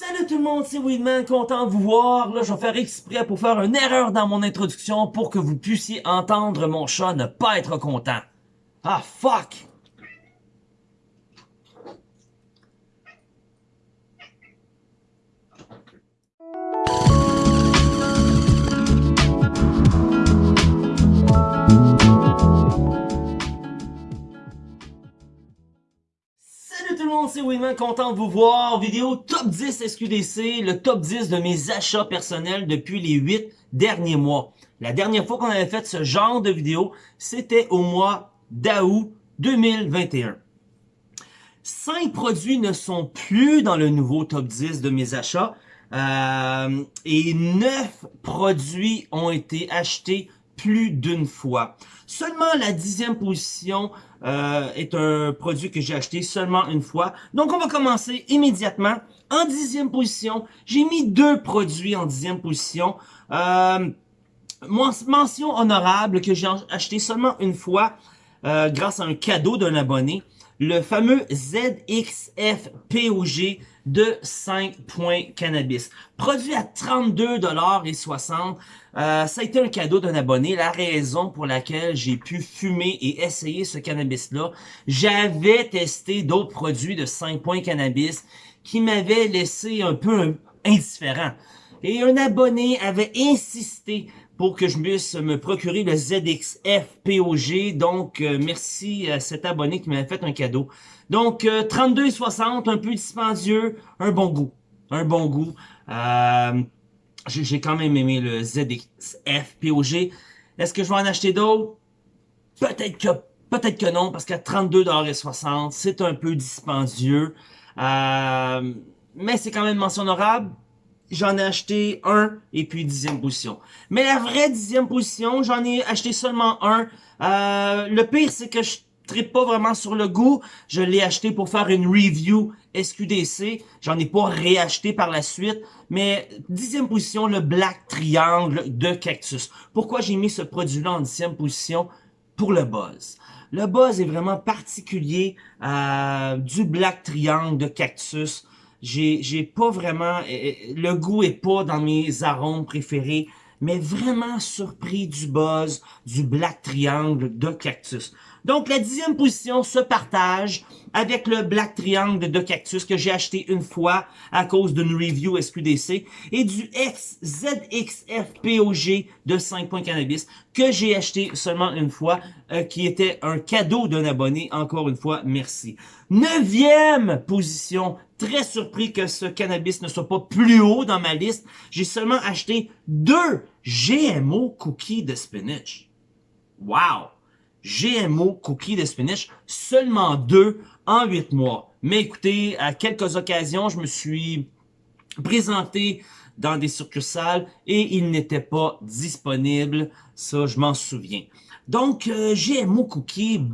Salut tout le monde, c'est Weedman, content de vous voir. Là, je vais faire exprès pour faire une erreur dans mon introduction pour que vous puissiez entendre mon chat ne pas être content. Ah, fuck! Monde, c'est Winman, content de vous voir. Vidéo top 10 SQDC, le top 10 de mes achats personnels depuis les 8 derniers mois. La dernière fois qu'on avait fait ce genre de vidéo, c'était au mois d'août 2021. 5 produits ne sont plus dans le nouveau top 10 de mes achats. Euh, et 9 produits ont été achetés plus d'une fois. Seulement la dixième position euh, est un produit que j'ai acheté seulement une fois. Donc on va commencer immédiatement. En dixième position, j'ai mis deux produits en dixième position. Euh, mention honorable que j'ai acheté seulement une fois euh, grâce à un cadeau d'un abonné. Le fameux ZXF POG de 5 points cannabis. Produit à 32,60$. Euh, ça a été un cadeau d'un abonné. La raison pour laquelle j'ai pu fumer et essayer ce cannabis-là, j'avais testé d'autres produits de 5 points cannabis qui m'avaient laissé un peu indifférent. Et un abonné avait insisté pour que je puisse me procurer le ZXF POG. Donc, euh, merci à cet abonné qui m'avait fait un cadeau. Donc, euh, 32,60, un peu dispendieux, un bon goût. Un bon goût. Euh, J'ai quand même aimé le ZXF POG. Est-ce que je vais en acheter d'autres? Peut-être que peut-être que non, parce qu'à 32,60$, c'est un peu dispendieux. Euh, mais c'est quand même mention honorable j'en ai acheté un et puis dixième position. Mais la vraie dixième position, j'en ai acheté seulement un. Euh, le pire, c'est que je tripe pas vraiment sur le goût. Je l'ai acheté pour faire une review SQDC. J'en ai pas réacheté par la suite. Mais dixième position, le Black Triangle de Cactus. Pourquoi j'ai mis ce produit-là en dixième position? Pour le buzz. Le buzz est vraiment particulier euh, du Black Triangle de Cactus j'ai pas vraiment le goût est pas dans mes arômes préférés mais vraiment surpris du buzz du Black Triangle de Cactus. Donc la dixième position se partage avec le Black Triangle de Cactus que j'ai acheté une fois à cause d'une review SQDC et du XZXF POG de 5 points cannabis que j'ai acheté seulement une fois euh, qui était un cadeau d'un abonné. Encore une fois, merci. Neuvième position, très surpris que ce cannabis ne soit pas plus haut dans ma liste. J'ai seulement acheté deux GMO cookies de spinach. Wow! GMO cookies de spinach, seulement deux en huit mois. Mais écoutez, à quelques occasions, je me suis présenté dans des succursales et ils n'étaient pas disponibles. Ça, je m'en souviens. Donc, euh, GMO cookies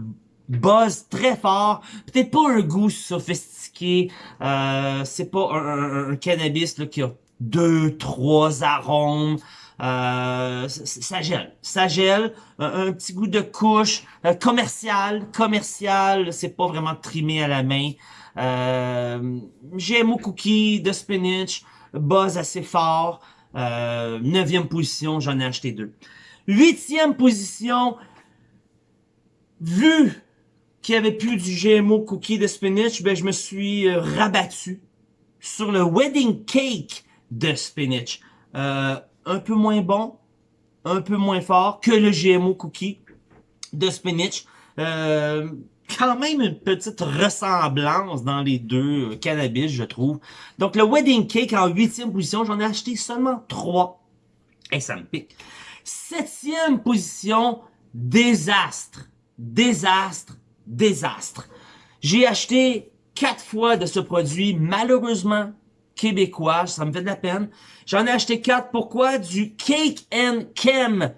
buzz très fort. Peut-être pas un goût sophistiqué. Euh, c'est pas un, cannabis là, qui a deux, trois arômes. Euh, ça gèle, ça gèle, un, petit goût de couche, euh, commercial, commercial, c'est pas vraiment trimé à la main. Euh, GMO cookie de spinach, buzz assez fort, euh, neuvième position, j'en ai acheté deux. Huitième position, vu qu'il n'y avait plus du GMO cookie de spinach, ben je me suis rabattu sur le wedding cake de spinach. Euh, un peu moins bon, un peu moins fort que le GMO cookie de spinach. Euh, quand même une petite ressemblance dans les deux euh, cannabis, je trouve. Donc, le Wedding Cake en huitième position, j'en ai acheté seulement trois. Et ça me pique. Septième position, désastre. Désastre, désastre. J'ai acheté quatre fois de ce produit. Malheureusement, québécois, ça me fait de la peine. J'en ai acheté quatre. Pourquoi? Du Cake and Chem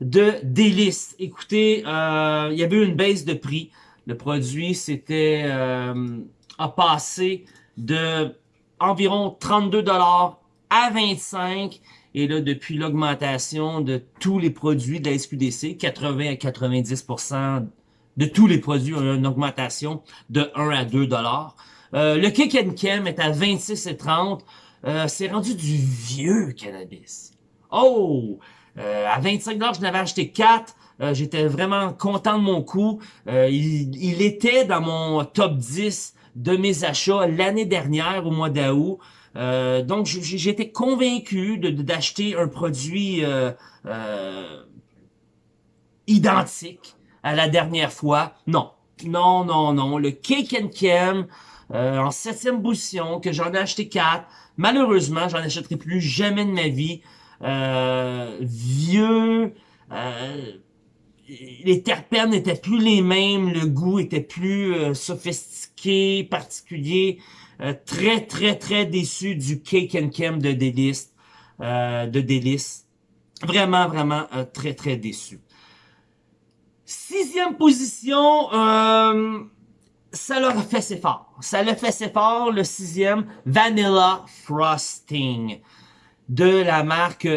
de Délice. Écoutez, euh, il y avait eu une baisse de prix. Le produit, c'était euh, a passé de environ 32 dollars à 25 et là, depuis l'augmentation de tous les produits de la SQDC, 80 à 90% de tous les produits ont une augmentation de 1 à 2 dollars. Euh, le Kick and Chem est à 26,30. Euh, c'est rendu du vieux cannabis. Oh! Euh, à 25$, je n'avais acheté 4. Euh, j'étais vraiment content de mon coup. Il, était dans mon top 10 de mes achats l'année dernière, au mois d'août. donc, j'étais convaincu d'acheter un produit identique à la dernière fois. Non, non, non, non. Le Cake and Chem, euh, en septième position, que j'en ai acheté quatre. Malheureusement, j'en achèterai plus jamais de ma vie. Euh, vieux, euh, les terpènes n'étaient plus les mêmes, le goût était plus sophistiqué, particulier. très, très, très déçu du Cake and Chem de Délice. de Délice. Vraiment, vraiment très, très déçu. Sixième position, ça leur fait ses fort. Ça l'a fait ses fort, le sixième, Vanilla Frosting de la marque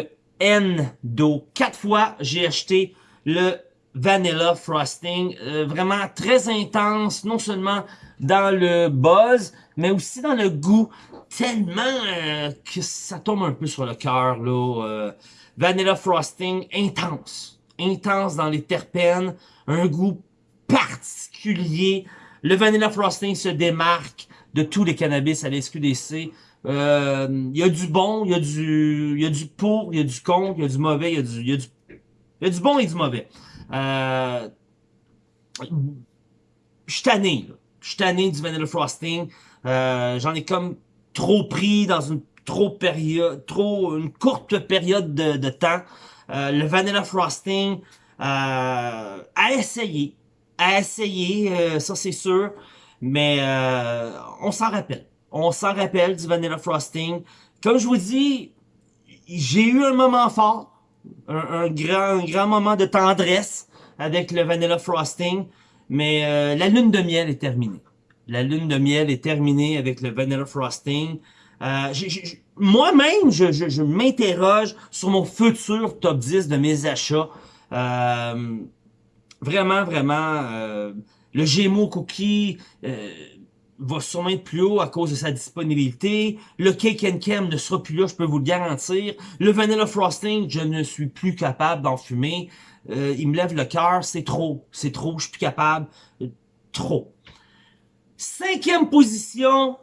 Endo. Quatre fois, j'ai acheté le Vanilla Frosting. Euh, vraiment très intense, non seulement dans le buzz, mais aussi dans le goût. Tellement euh, que ça tombe un peu sur le cœur, là. Vanilla Frosting intense intense dans les terpènes, un goût particulier. Le Vanilla Frosting se démarque de tous les cannabis à l'SQDC. Euh, il y a du bon, il y a du, y a du pour, il y a du contre, il y a du mauvais, il y a du, y a du, il y a du bon et du mauvais. Euh, je suis tanné, Je suis tanné du Vanilla Frosting. Euh, J'en ai comme trop pris dans une trop période, trop, une courte période de, de temps. Euh, le vanilla frosting, euh, à essayer, à essayer, euh, ça c'est sûr, mais on s'en rappelle. On s'en rappelle du vanilla frosting. Comme je vous dis, j'ai eu un moment fort, un, grand, un grand moment de tendresse avec le vanilla frosting, mais la lune de miel est terminée. La lune de miel est terminée avec le vanilla frosting. Euh, moi-même, je, je, m'interroge sur mon futur top 10 de mes achats. Euh, vraiment, vraiment, euh, le Gémeaux Cookie va sûrement être plus haut à cause de sa disponibilité. Le Cake and Chem ne sera plus là, je peux vous le garantir. Le Vanilla Frosting, je ne suis plus capable d'en fumer. il me lève le cœur, c'est trop, c'est trop, je suis plus capable. trop. Cinquième position,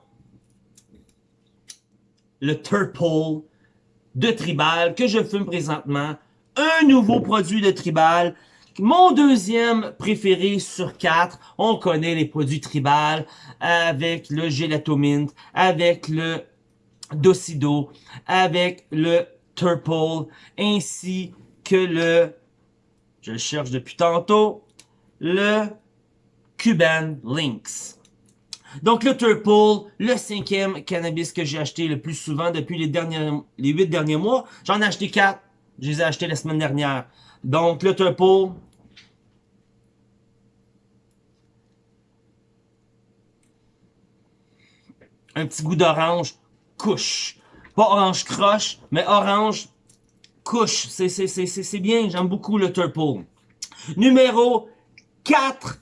le Turple de Tribal que je fume présentement. Un nouveau produit de Tribal. Mon deuxième préféré sur quatre, on connaît les produits Tribal avec le Gelato Mint, avec le Docido, avec le Turple, ainsi que le, je le cherche depuis tantôt, le Cuban Lynx. Donc le Turple, le cinquième cannabis que j'ai acheté le plus souvent depuis les derniers, les huit derniers mois. J'en ai acheté quatre. Je les ai achetés la semaine dernière. Donc le Turple. Un petit goût d'orange. Couche. Pas orange croche, mais orange couche. C'est bien, j'aime beaucoup le Turple. Numéro 4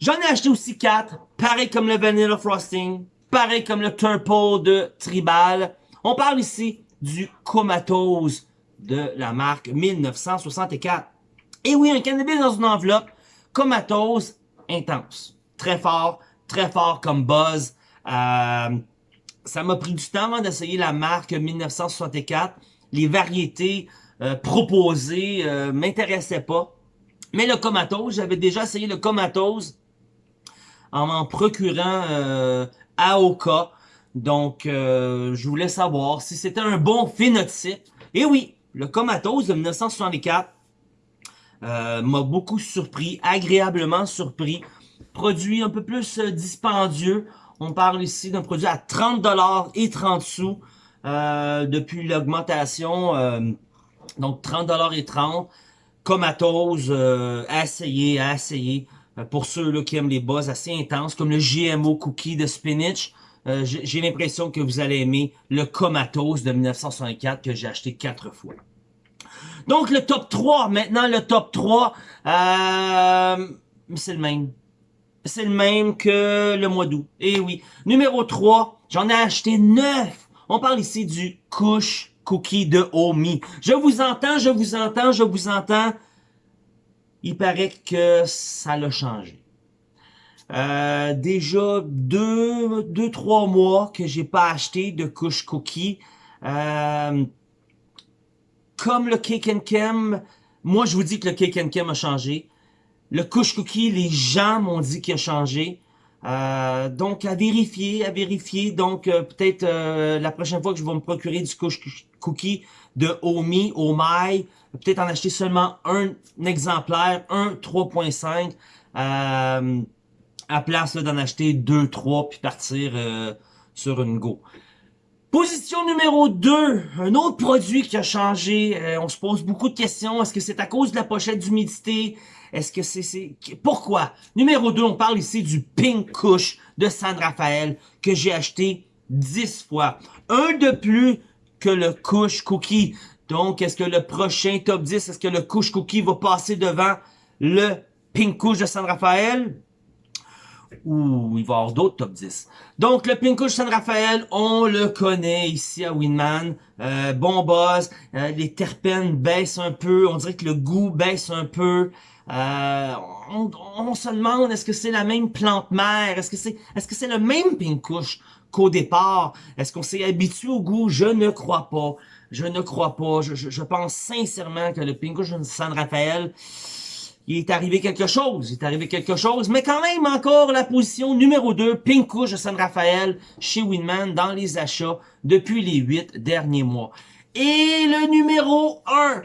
J'en ai acheté aussi 4, pareil comme le Vanilla Frosting, pareil comme le Turple de Tribal. On parle ici du Comatose de la marque 1964. Et oui, un cannabis dans une enveloppe, Comatose intense. Très fort, très fort comme buzz. Euh, ça m'a pris du temps avant d'essayer la marque 1964. Les variétés euh, proposées euh, m'intéressaient pas. Mais le Comatose, j'avais déjà essayé le Comatose en m'en procurant euh, AOK. Donc, euh, je voulais savoir si c'était un bon phénotype. Et oui, le Comatose de 1964 euh, m'a beaucoup surpris, agréablement surpris. Produit un peu plus euh, dispendieux. On parle ici d'un produit à 30$ et 30 sous depuis l'augmentation. donc, 30$ et 30 Comatose, à essayer, à essayer. Euh, pour ceux là, qui aiment les buzz assez intenses, comme le GMO Cookie de Spinach. Euh, j'ai l'impression que vous allez aimer le Comatose de 1964 que j'ai acheté quatre fois. Donc le top 3, maintenant le top 3, euh, c'est le même. c'est le même que le mois d'août. Et oui. Numéro 3, j'en ai acheté 9. On parle ici du couche cookie de Omi. Je vous entends, je vous entends, je vous entends. Il paraît que ça l'a changé. Euh, déjà deux, deux, trois mois que j'ai pas acheté de couche cookie. Euh, comme le Cake and moi je vous dis que le Cake and a changé. Le couche cookie, les gens m'ont dit qu'il a changé. Euh, donc à vérifier, à vérifier. Donc peut-être euh, la prochaine fois que je vais me procurer du couche cookie de Omi, Omai, peut-être en acheter seulement un, exemplaire, un 3.5, euh, à place d'en acheter deux, trois, puis partir sur une go. Position numéro 2, un autre produit qui a changé. on se pose beaucoup de questions. Est-ce que c'est à cause de la pochette d'humidité? Est-ce que c'est... Pourquoi? Numéro 2, on parle ici du Pink Kush de San Rafael que j'ai acheté 10 fois. Un de plus que le Kush Cookie. Donc, est-ce que le prochain top 10, est-ce que le Kush Cookie va passer devant le Pink Kush de San Rafael? Ou il va y avoir d'autres top 10. Donc, le Pink Kush San Rafael, on le connaît ici à Winman. Euh, bon buzz, euh, les terpènes baissent un peu, on dirait que le goût baisse un peu. Euh, on, se demande est-ce que c'est la même plante mère, est-ce que c'est est-ce que c'est le même pinkouche qu'au départ, est-ce qu'on s'est habitué au goût, je ne crois pas, je ne crois pas, je, pense sincèrement que le pinkouche de San Rafael, il est arrivé quelque chose, il est arrivé quelque chose, mais quand même encore la position numéro 2, pinkouche de San Rafael chez Winman dans les achats depuis les 8 derniers mois. Et le numéro 1,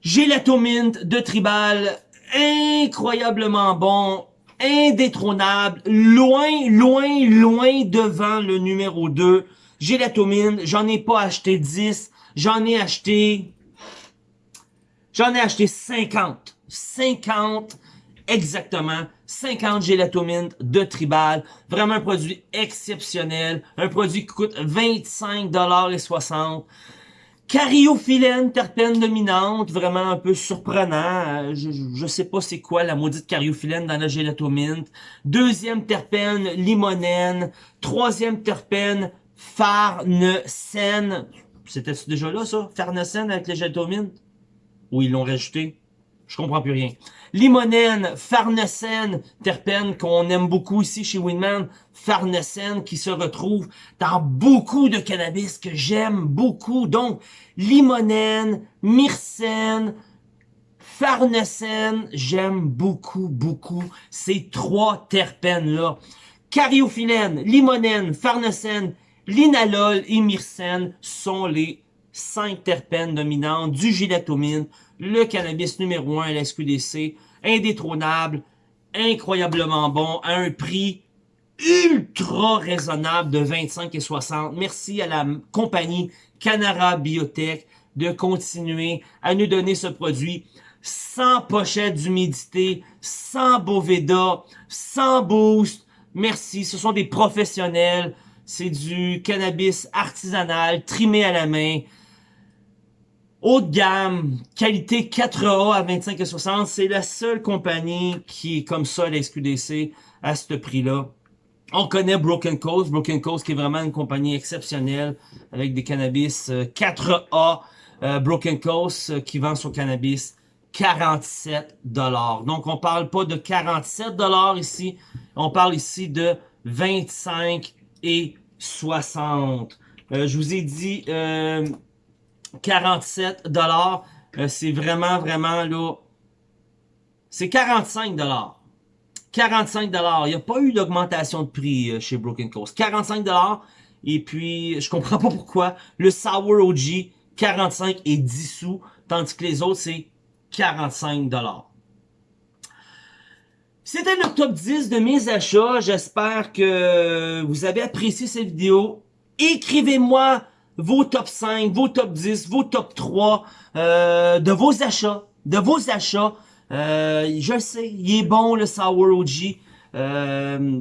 Gélatomint de Tribal, incroyablement bon, indétrônable, loin, loin, loin devant le numéro 2. Gélatomine, j'en ai pas acheté 10, j'en ai acheté... J'en ai acheté 50. 50 exactement 50 gélatomines de Tribal. Vraiment un produit exceptionnel. Un produit qui coûte 25,60 Cariophyllène, terpène dominante, vraiment un peu surprenant. Je, je sais pas c'est quoi la maudite cariophyllène dans la gélatominte. Deuxième terpène, limonène. Troisième terpène, farnesène. C'était déjà là, ça? Farnesène avec les gélatomines? Ou ils l'ont rajouté? Je comprends plus rien. Limonène, farnesène, terpène qu'on aime beaucoup ici chez Winman. Farnesène qui se retrouve dans beaucoup de cannabis que j'aime beaucoup. Donc, limonène, myrcène, farnesène, j'aime beaucoup, beaucoup ces trois terpènes-là. Cariophyllène, limonène, farnesène, linalol et myrcène sont les cinq terpènes dominantes du gilatomine le cannabis numéro 1 à la SQDC, indétrônable, incroyablement bon, à un prix ultra raisonnable de 25 et 60. Merci à la compagnie Canara Biotech de continuer à nous donner ce produit sans pochette d'humidité, sans Boveda, sans boost. Merci, ce sont des professionnels. C'est du cannabis artisanal, trimé à la main. Haut de gamme, qualité 4A à 25 et 60, c'est la seule compagnie qui est comme ça à la SQDC à ce prix-là. On connaît Broken Coast, Broken Coast qui est vraiment une compagnie exceptionnelle avec des cannabis 4A. Euh, euh, Broken Coast euh, qui vend son cannabis 47 dollars. Donc on parle pas de 47 dollars ici, on parle ici de 25 et 60. je vous ai dit 47 dollars. Euh, c'est vraiment, vraiment là... C'est 45 dollars. 45 dollars. Il n'y a pas eu d'augmentation de prix euh, chez Broken Coast. 45 dollars. Et puis, je comprends pas pourquoi. Le Sour OG, 45 et 10 sous. Tandis que les autres, c'est 45 dollars. C'était le top 10 de mes achats. J'espère que vous avez apprécié cette vidéo. Écrivez-moi vos top 5, vos top 10, vos top 3 euh, de vos achats, de vos achats. Euh, je sais, il est bon le Sour OG euh,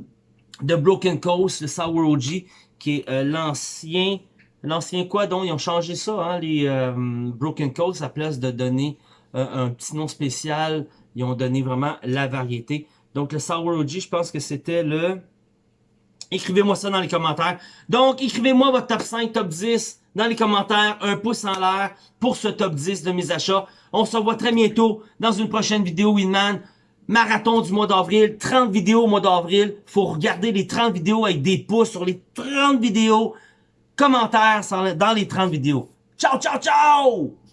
de Broken Coast, le Sour OG, qui est euh, l'ancien, l'ancien quoi donc, ils ont changé ça, hein, les euh, Broken Coast, à place de donner un petit nom spécial, ils ont donné vraiment la variété. Donc le Sour OG, je pense que c'était le... Écrivez-moi ça dans les commentaires. Donc, écrivez-moi votre top 5, top 10 dans les commentaires. Un pouce en l'air pour ce top 10 de mes achats. On se revoit très bientôt dans une prochaine vidéo Winman. Marathon du mois d'avril, 30 vidéos au mois d'avril. Faut regarder les 30 vidéos avec des pouces sur les 30 vidéos. Commentaires dans les 30 vidéos. Ciao, ciao, ciao!